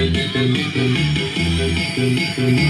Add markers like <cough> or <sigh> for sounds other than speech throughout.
Thank you.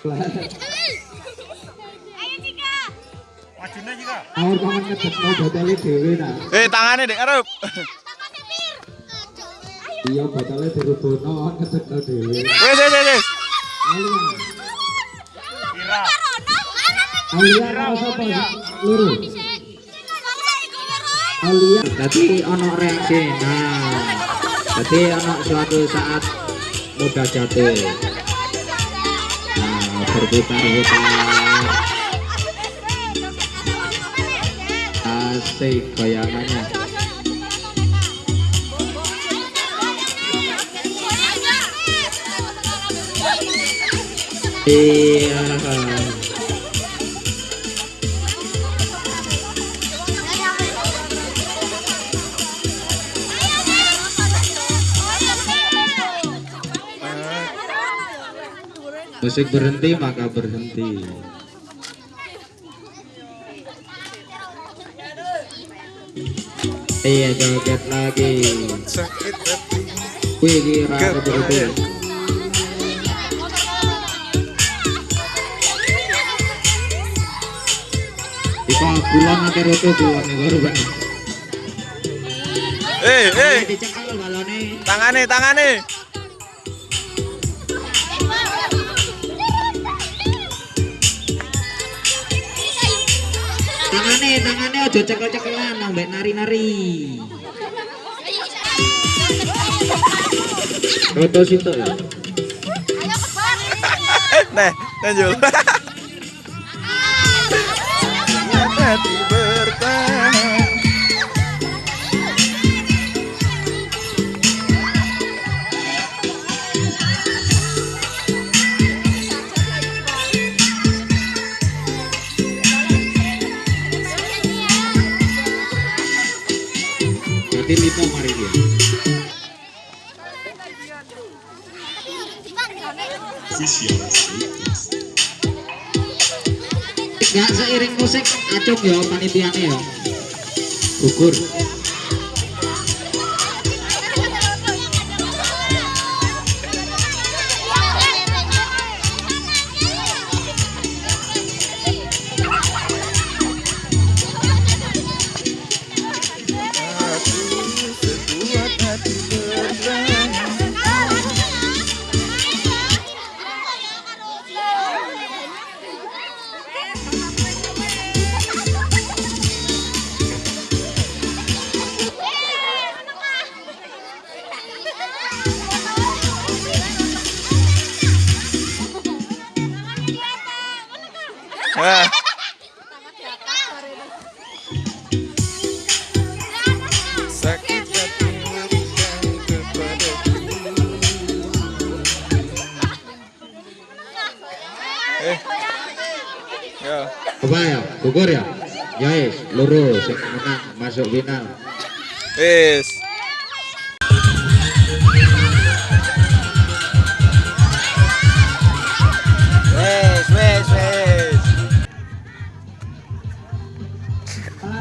Ayo paman ngedek mau nah. Eh tangannya dek. Iya batale dirubono ngedek dhewe. Wes wes wes, wes. Alia apa sapa? Luru. Alia. Tadi ono reaksi. Nah. Tadi ono suatu saat muda jatuh. Berputar-putar. Asik goyangannya. Iya. Musik berhenti maka berhenti. Iya joget lagi. Wih kira betul-betul. Iko kulon nanti roto kulon nih baru bang. Eh eh. Dicekal balone. Tangannya tangannya. Tangane tangane aja cekel-cekelan nang mbek nari-nari. Roto situ ya. Nah, lanjut. <laughs> Ya seiring musik acung ya panitiane ya. Gugur. Sakit hati berikan kepadaku Eh Ya Apa ya? Gugur ya? Ya lurus menang masuk final. Wis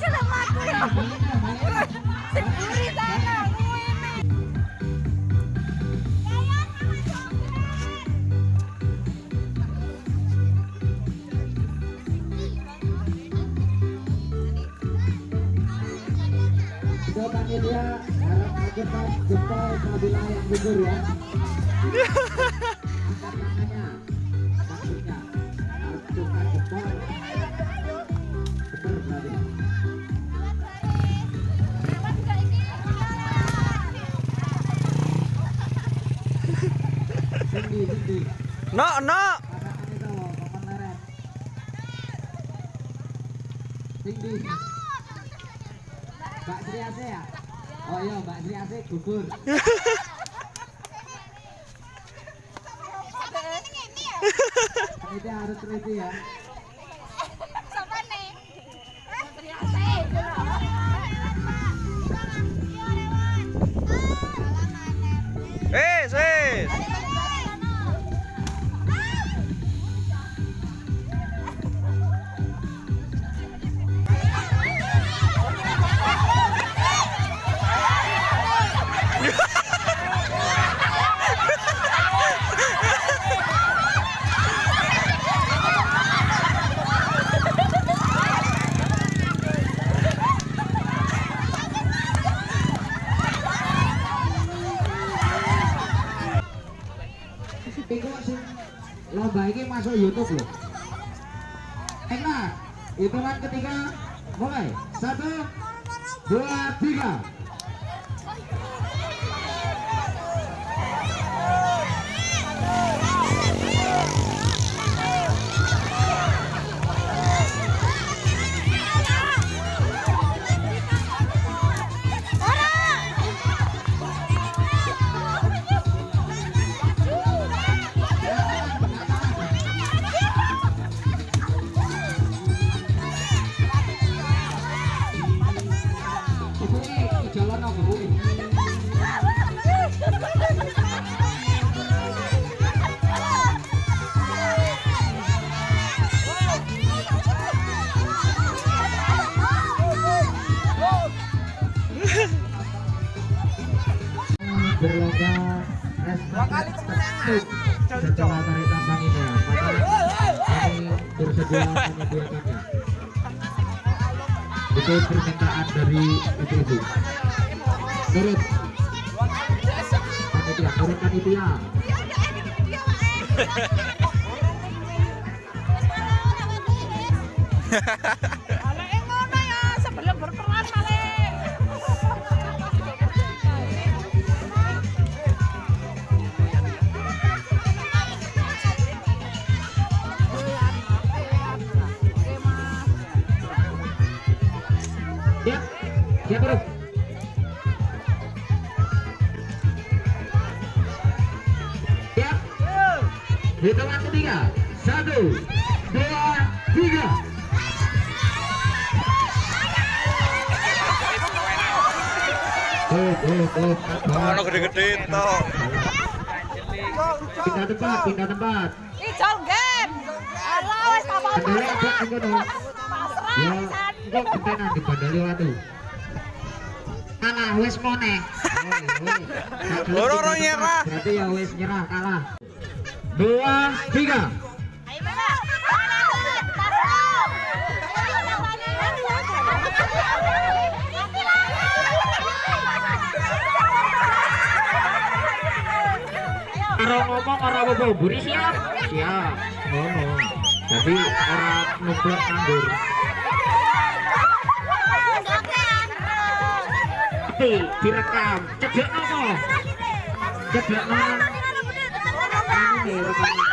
Sama aku ya. Sendiri sana panitia harap cepat jempol Nabila yang gugur ya. No, no. Tinggi. Mbak Sri Ase ya? Oh iya, Mbak Sri Ase gugur. <laughs> Ini harus teliti ya. YouTube loh. Enak. Hitungan ketiga mulai. Satu, dua, tiga. Berlomba teknik setelah tarik tambang ini. Itu permintaan dari ibu-ibu. Turut panitia, turut panitia. Kalau Siap, siap bro. Siap. Hitungan ketiga. Satu, dua, tiga. Oh, oh, oh. Ono gede-gede toh. Pindah tempat, pindah tempat. Ijol game. Alah wis di kono. Ya, kok ketenan di bandali watu. Kalah wis mone. <laughs> Loro-loro nyerah. Berarti ya wis nyerah kalah. Dua, tiga. Karo ngomong ora apa buri siap. Siap. Ngono. Jadi ora nublok nganggur. Tapi direkam. Cedek nopo? Cedek nopo? Nih rekaman.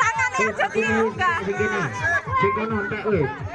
Tangannya jadi enggak. Entek wis.